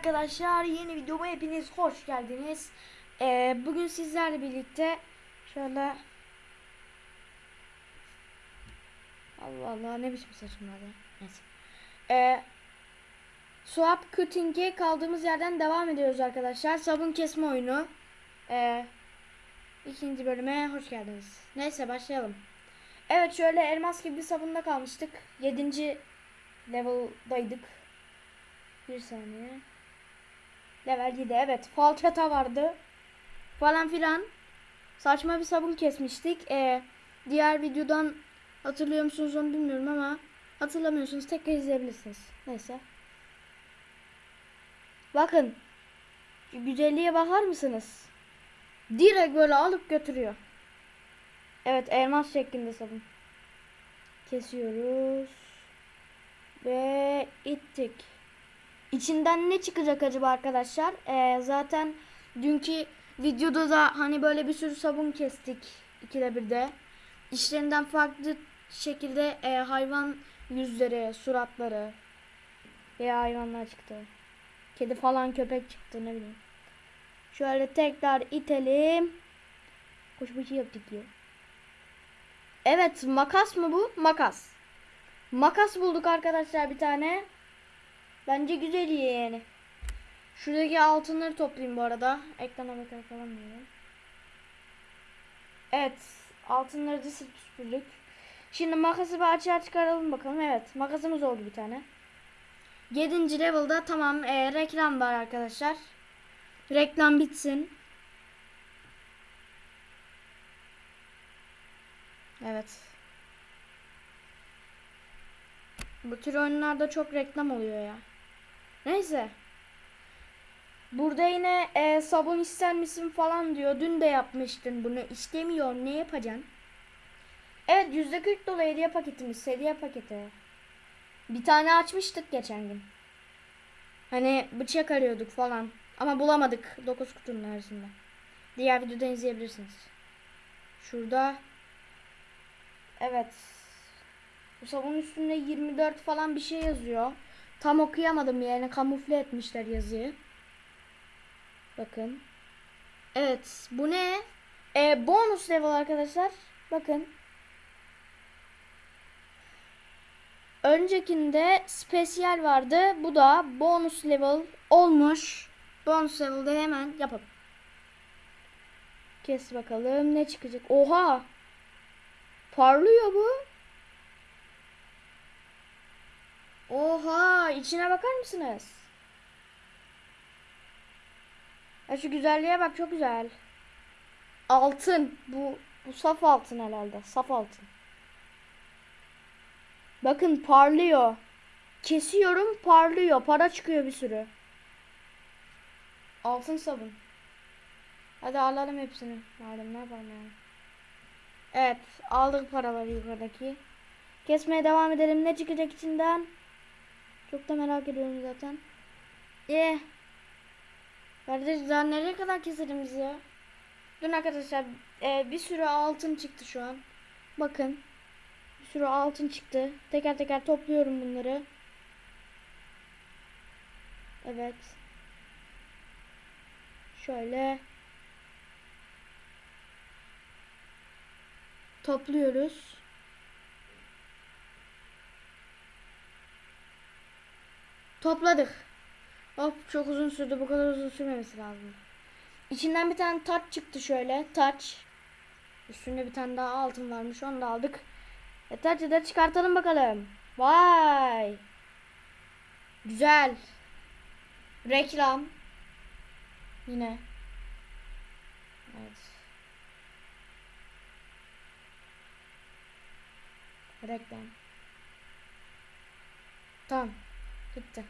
arkadaşlar yeni videoma hepiniz hoş geldiniz. Ee, bugün sizlerle birlikte şöyle Allah Allah ne biçim saçım var ya. Neyse. Ee, swap cutting'e kaldığımız yerden devam ediyoruz arkadaşlar. Sabun kesme oyunu. Ee, ikinci bölüme hoş geldiniz. Neyse başlayalım. Evet şöyle elmas gibi bir sabunda kalmıştık. 7. level'daydık. Bir saniye. Level 7 evet. Falçata vardı. Falan filan. Saçma bir sabun kesmiştik. Ee, diğer videodan hatırlıyor musunuz onu bilmiyorum ama hatırlamıyorsunuz tekrar izleyebilirsiniz. Neyse. Bakın. Güzelliğe bakar mısınız? Direkt böyle alıp götürüyor. Evet elmas şeklinde sabun. Kesiyoruz. Ve ittik. İçinden ne çıkacak acaba arkadaşlar? Ee, zaten dünkü videoda da hani böyle bir sürü sabun kestik ikide birde. İçlerinden farklı şekilde e, hayvan yüzleri, suratları veya hayvanlar çıktı. Kedi falan köpek çıktı ne bileyim. Şöyle tekrar itelim. Koş bir şey yaptık ya. Evet makas mı bu? Makas. Makas bulduk arkadaşlar bir tane. Bence güzel yani. Şuradaki altınları toplayayım bu arada. Ekrana bakar falan diyorum. Evet. Altınları da süpürdük. Şimdi makası bir açığa çıkaralım bakalım. Evet. Makasımız oldu bir tane. 7. level'da tamam e, reklam var arkadaşlar. Reklam bitsin. Evet. Bu tür oyunlarda çok reklam oluyor ya. Neyse. Burada yine e, sabun ister misin falan diyor. Dün de yapmıştın bunu. İstemiyor. Ne yapacaksın? Evet %40 dolu hediye paketimiz. Hediye paketi. Bir tane açmıştık geçen gün. Hani bıçak arıyorduk falan. Ama bulamadık 9 kutunun arasında. Diğer videodan izleyebilirsiniz. Şurada. Evet. Bu sabunun üstünde 24 falan bir şey yazıyor. Tam okuyamadım yani kamufle etmişler yazıyı. Bakın. Evet bu ne? Ee, bonus level arkadaşlar. Bakın. Öncekinde spesiyel vardı. Bu da bonus level olmuş. Bonus level'da hemen yapalım. Kes bakalım ne çıkacak. Oha! Parlıyor bu. Oha içine bakar mısınız? Ya şu güzelliğe bak çok güzel. Altın. Bu, bu saf altın herhalde. Saf altın. Bakın parlıyor. Kesiyorum parlıyor. Para çıkıyor bir sürü. Altın sabun. Hadi alalım hepsini. Madem ne yapalım yani. Evet aldık paraları yukarıdaki. Kesmeye devam edelim. Ne çıkacak içinden? Çok da merak ediyorum zaten. Eh. Kardeş daha nereye kadar keselim biz ya? Dün arkadaşlar e, bir sürü altın çıktı şu an. Bakın. Bir sürü altın çıktı. Teker teker topluyorum bunları. Evet. Şöyle. Topluyoruz. Topladık. Hop çok uzun sürdü. Bu kadar uzun sürmemesi lazım. İçinden bir tane taç çıktı şöyle. Taç. Üstünde bir tane daha altın varmış. Onu da aldık. E taçı da çıkartalım bakalım. Vay. Güzel. Reklam. Yine. Evet. Reklam. Tamam. Bitti.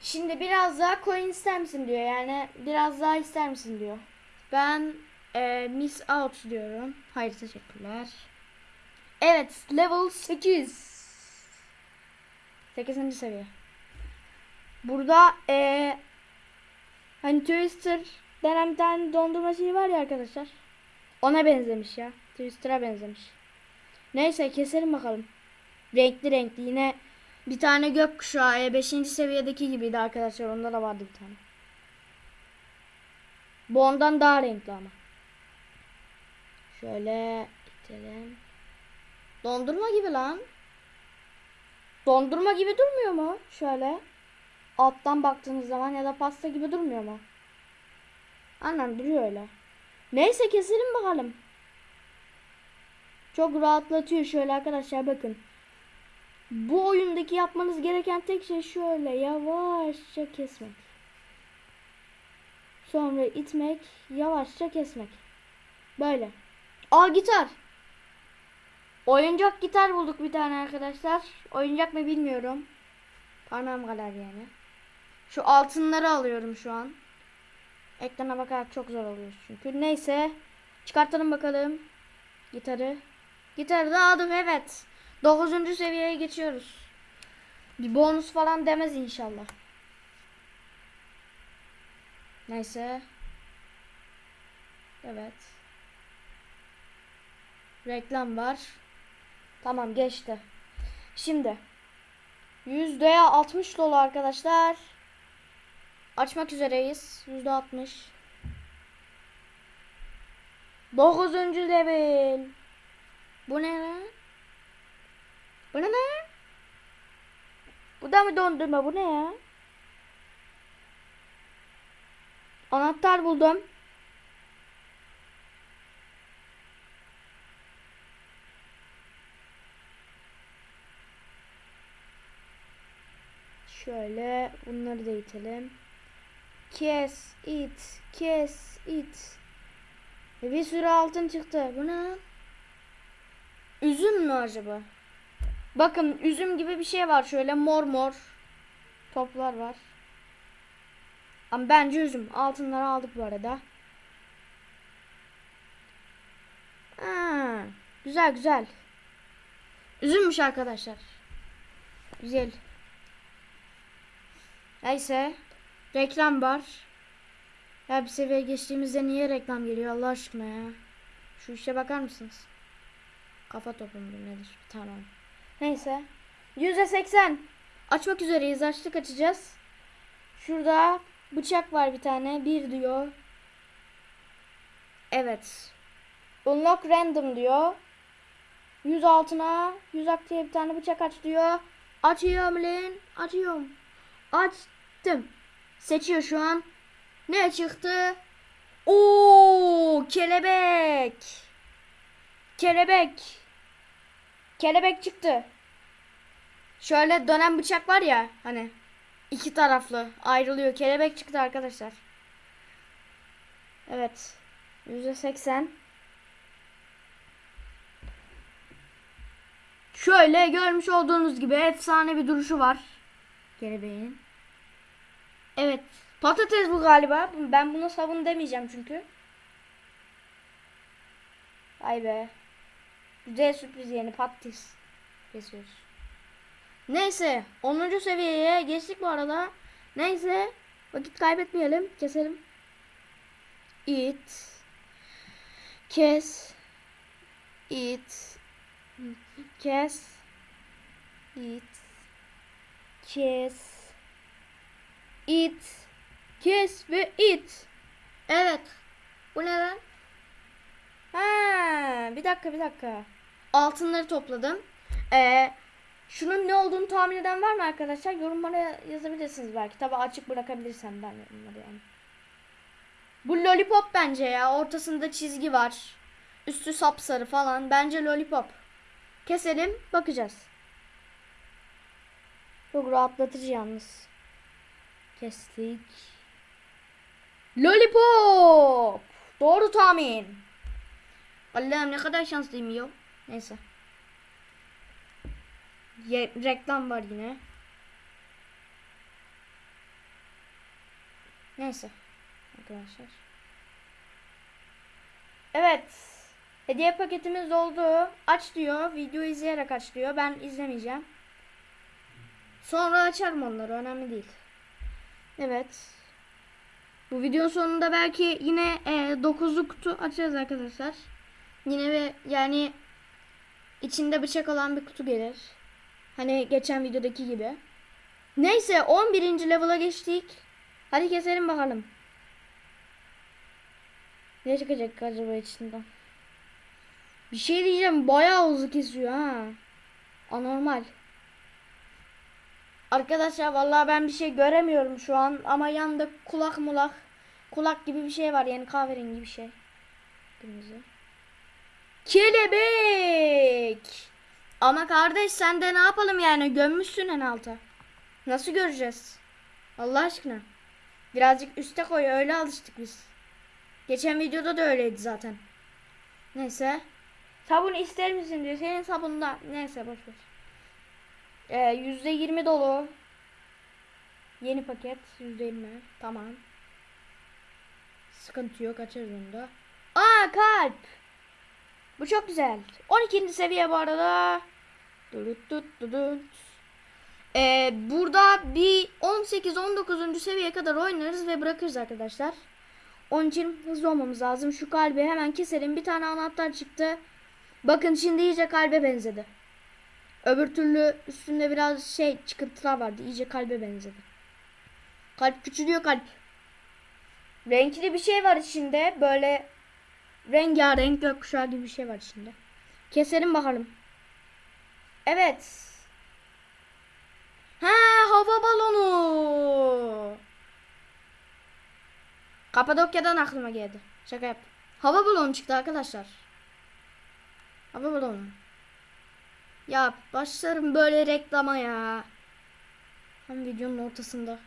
Şimdi biraz daha coin ister misin diyor. Yani biraz daha ister misin diyor. Ben e, miss out diyorum. Hayır teşekkürler. Evet level 8. 8. seviye. Burada e, hani Twister denen bir tane dondurma şeyi var ya arkadaşlar. Ona benzemiş ya. Twister'a benzemiş. Neyse keselim bakalım. Renkli renkli yine Bir tane gökkuşağı 5. seviyedeki gibiydi arkadaşlar. Onda da vardı bir tane. Bu ondan daha renkli ama. Şöyle itelim. Dondurma gibi lan. Dondurma gibi durmuyor mu? Şöyle. Alttan baktığınız zaman ya da pasta gibi durmuyor mu? Aynen duruyor öyle. Neyse keselim bakalım. Çok rahatlatıyor şöyle arkadaşlar bakın. Bu oyundaki yapmanız gereken tek şey şöyle yavaşça kesmek. Sonra itmek, yavaşça kesmek. Böyle. Aa gitar. Oyuncak gitar bulduk bir tane arkadaşlar. Oyuncak mı bilmiyorum. Parmağım kadar yani. Şu altınları alıyorum şu an. Ekrana bakarak çok zor oluyor çünkü. Neyse. Çıkartalım bakalım. Gitarı. Gitarı da aldım evet. 9. seviyeye geçiyoruz. Bir bonus falan demez inşallah. Neyse. Evet. Reklam var. Tamam geçti. Şimdi. Yüzdeye 60 dolu arkadaşlar. Açmak üzereyiz. Yüzde 60. 9. level. Bu ne lan? Bu ne lan? Bu da mı dondurma? Bu ne ya? Anahtar buldum. Şöyle bunları da itelim. Kes it, kes it. E, Bir sürü altın çıktı. Bu ne? Üzüm mü acaba? Bakın üzüm gibi bir şey var şöyle mor mor toplar var. Ama bence üzüm. Altınları aldık bu arada. Ha, güzel güzel. Üzümmüş arkadaşlar. Güzel. Neyse. Reklam var. Ya bir seviye geçtiğimizde niye reklam geliyor Allah aşkına ya. Şu işe bakar mısınız? Kafa topu mudur nedir? Tamam. Neyse. %80. Açmak üzereyiz. Açtık açacağız. Şurada bıçak var bir tane. Bir diyor. Evet. Unlock random diyor. 100 altına 100 ak diye bir tane bıçak aç diyor. Açıyorum lan. Açıyorum. Açtım. Seçiyor şu an. Ne çıktı? Oo, kelebek. Kelebek. Kelebek çıktı. Şöyle dönen bıçak var ya hani iki taraflı ayrılıyor. Kelebek çıktı arkadaşlar. Evet. %80. Şöyle görmüş olduğunuz gibi efsane bir duruşu var. Kelebeğin. Evet. Patates bu galiba. Ben buna sabun demeyeceğim çünkü. Vay be. Güzel sürpriz yeni patates. Kesiyoruz. Neyse. 10. seviyeye geçtik bu arada. Neyse. Vakit kaybetmeyelim. Keselim. It. Kes. It. Kes. It. Kes. It. Kes ve it. Evet. Bu ne Ha, bir dakika bir dakika. Altınları topladım. Ee, şunun ne olduğunu tahmin eden var mı arkadaşlar? Yorumlara yazabilirsiniz belki. Tabi açık bırakabilirsem ben yorumları yani. Bu lollipop bence ya. Ortasında çizgi var. Üstü sapsarı falan. Bence lollipop. Keselim bakacağız. Çok rahatlatıcı yalnız. Kestik. Lollipop. Doğru tahmin. Allah'ım ne kadar şanslıyım ya. Neyse. Ye- reklam var yine. Neyse. Arkadaşlar. Evet. Hediye paketimiz doldu. Aç diyor. Video izleyerek aç diyor. Ben izlemeyeceğim. Sonra açarım onları. Önemli değil. Evet. Bu videonun sonunda belki yine e, 9'lu kutu açacağız arkadaşlar. Yine ve yani içinde bıçak olan bir kutu gelir. Hani geçen videodaki gibi. Neyse 11. level'a geçtik. Hadi keselim bakalım. Ne çıkacak acaba içinden? Bir şey diyeceğim bayağı hızlı kesiyor ha. Anormal. Arkadaşlar vallahi ben bir şey göremiyorum şu an ama yanında kulak mulak kulak gibi bir şey var yani kahverengi bir şey. Kırmızı. Kelebek. Ama kardeş sen de ne yapalım yani gömmüşsün en alta. Nasıl göreceğiz? Allah aşkına. Birazcık üste koy öyle alıştık biz. Geçen videoda da öyleydi zaten. Neyse. Sabun ister misin diyor. Senin sabunla. Neyse boş ver. Ee, yüzde yirmi dolu. Yeni paket yüzde yirmi. Tamam. Sıkıntı yok açarız onu da. Aa kalp. Bu çok güzel. 12. seviye bu arada. Ee, burada bir 18-19. seviyeye kadar oynarız ve bırakırız arkadaşlar. Onun için hızlı olmamız lazım. Şu kalbi hemen keselim. Bir tane anahtar çıktı. Bakın şimdi iyice kalbe benzedi. Öbür türlü üstünde biraz şey çıkıntılar vardı. İyice kalbe benzedi. Kalp küçülüyor kalp. Renkli bir şey var içinde. Böyle rengarenk gökkuşağı gibi bir şey var içinde. Keselim bakalım. Evet. Ha hava balonu. Kapadokya'dan aklıma geldi. Şaka yap. Hava balonu çıktı arkadaşlar. Hava balonu. Ya başlarım böyle reklama ya. Hem videonun ortasında.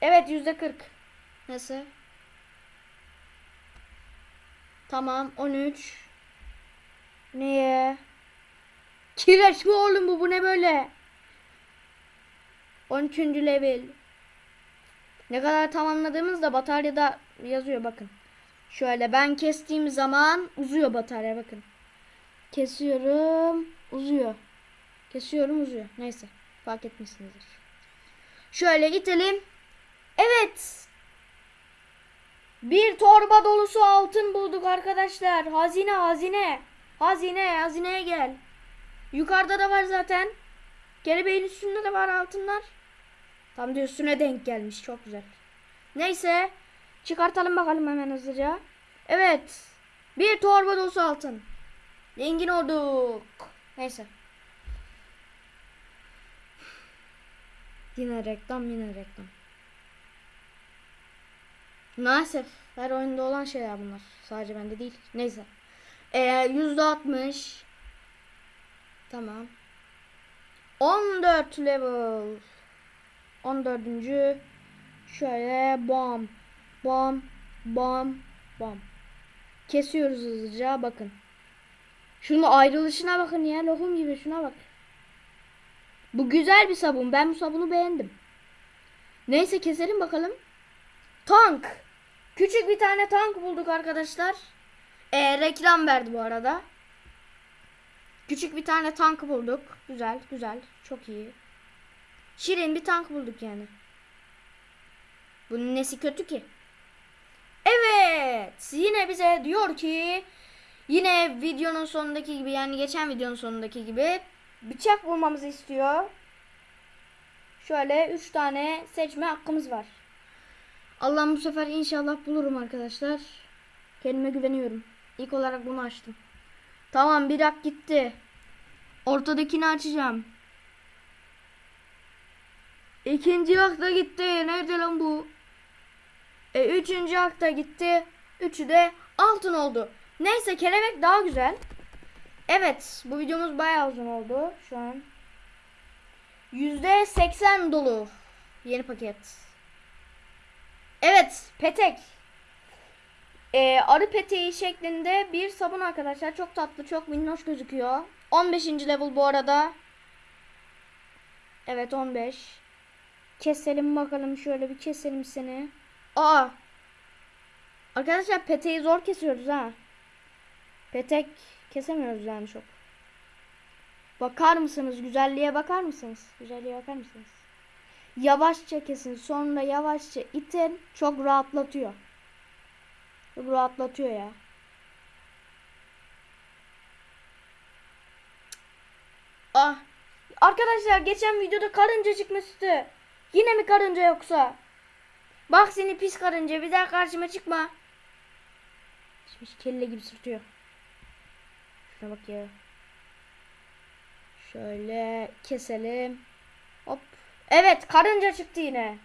Evet yüzde kırk. Neyse. Tamam 13. Niye? Kireç mi oğlum bu? Bu ne böyle? 13. level. Ne kadar tamamladığımızda bataryada yazıyor bakın. Şöyle ben kestiğim zaman uzuyor batarya bakın. Kesiyorum uzuyor. Kesiyorum uzuyor. Neyse fark etmişsinizdir. Şöyle itelim. Evet. Bir torba dolusu altın bulduk arkadaşlar. Hazine hazine. Hazine hazineye gel. Yukarıda da var zaten. Kelebeğin üstünde de var altınlar. Tam da üstüne denk gelmiş. Çok güzel. Neyse. Çıkartalım bakalım hemen hızlıca. Evet. Bir torba dolusu altın. Zengin olduk. Neyse. Yine reklam yine reklam. Maalesef her oyunda olan şeyler bunlar. Sadece bende değil. Neyse. Ee, yüzde altmış. Tamam. 14 level. 14. Şöyle bam bam bam bam. Kesiyoruz hızlıca bakın. Şunun ayrılışına bakın ya lokum gibi şuna bak. Bu güzel bir sabun. Ben bu sabunu beğendim. Neyse keselim bakalım. Tank. Küçük bir tane tank bulduk arkadaşlar. Ee, reklam verdi bu arada. Küçük bir tane tank bulduk. Güzel, güzel. Çok iyi. Şirin bir tank bulduk yani. Bunun nesi kötü ki? Evet. Yine bize diyor ki yine videonun sonundaki gibi yani geçen videonun sonundaki gibi bıçak bulmamızı istiyor. Şöyle 3 tane seçme hakkımız var. Allah'ım bu sefer inşallah bulurum arkadaşlar. Kendime güveniyorum. İlk olarak bunu açtım. Tamam bir hak gitti. Ortadakini açacağım. İkinci hak da gitti. Nerede lan bu? E, üçüncü hak da gitti. Üçü de altın oldu. Neyse kelebek daha güzel. Evet bu videomuz bayağı uzun oldu şu an. Yüzde seksen dolu. Yeni paket. Evet petek. Ee, arı peteği şeklinde bir sabun arkadaşlar. Çok tatlı çok minnoş gözüküyor. 15. level bu arada. Evet 15. Keselim bakalım şöyle bir keselim seni. Aa. Arkadaşlar peteği zor kesiyoruz ha. Petek kesemiyoruz yani çok. Bakar mısınız? Güzelliğe bakar mısınız? Güzelliğe bakar mısınız? Yavaşça kesin. Sonra yavaşça itin. Çok rahatlatıyor. Çok rahatlatıyor ya. Ah. Arkadaşlar geçen videoda karınca çıkmıştı. Yine mi karınca yoksa? Bak seni pis karınca bir daha karşıma çıkma. Şimdi kelle gibi sırtıyor. Şuna bak ya. Şöyle keselim. Evet karınca çıktı yine.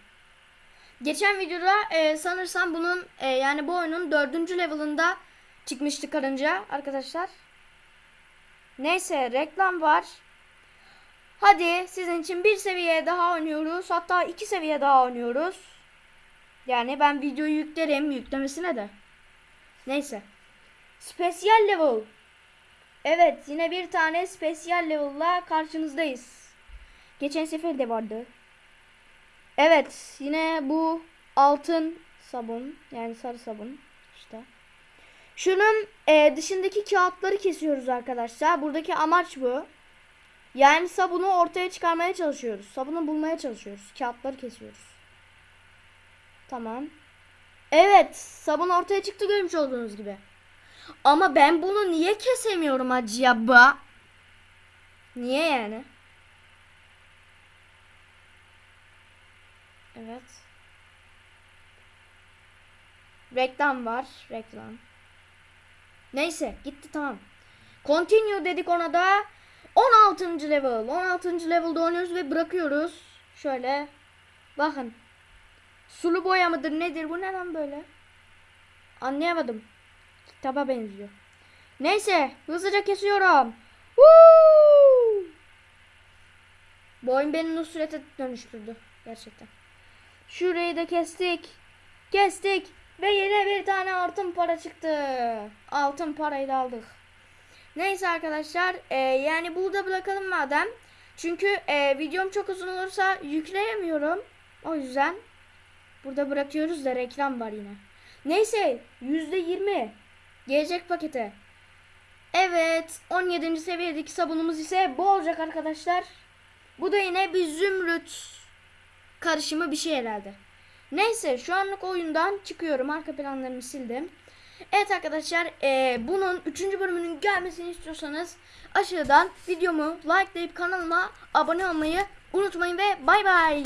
Geçen videoda e, sanırsam bunun e, yani bu oyunun dördüncü level'ında çıkmıştı karınca arkadaşlar. Neyse reklam var. Hadi sizin için bir seviye daha oynuyoruz. Hatta iki seviye daha oynuyoruz. Yani ben videoyu yüklerim yüklemesine de. Neyse. Special level. Evet yine bir tane special level'la karşınızdayız. Geçen sefer de vardı. Evet yine bu altın sabun yani sarı sabun işte. Şunun e, dışındaki kağıtları kesiyoruz arkadaşlar. Buradaki amaç bu. Yani sabunu ortaya çıkarmaya çalışıyoruz. Sabunu bulmaya çalışıyoruz. Kağıtları kesiyoruz. Tamam. Evet sabun ortaya çıktı görmüş olduğunuz gibi. Ama ben bunu niye kesemiyorum acaba? Niye yani? Evet. Reklam var. Reklam. Neyse gitti tamam. Continue dedik ona da. 16. level. 16. level'da oynuyoruz ve bırakıyoruz. Şöyle. Bakın. Sulu boya mıdır nedir bu ne lan böyle? Anlayamadım. Kitaba benziyor. Neyse hızlıca kesiyorum. Woo! Bu oyun beni Nusret'e dönüştürdü. Gerçekten. Şurayı da kestik. Kestik. Ve yine bir tane altın para çıktı. Altın parayı da aldık. Neyse arkadaşlar. e, yani burada bırakalım madem. Çünkü e, videom çok uzun olursa yükleyemiyorum. O yüzden burada bırakıyoruz da reklam var yine. Neyse %20 gelecek pakete. Evet 17. seviyedeki sabunumuz ise bu olacak arkadaşlar. Bu da yine bir zümrüt karışımı bir şey herhalde. Neyse şu anlık oyundan çıkıyorum. Arka planlarımı sildim. Evet arkadaşlar e, bunun 3. bölümünün gelmesini istiyorsanız aşağıdan videomu likelayıp kanalıma abone olmayı unutmayın ve bay bay.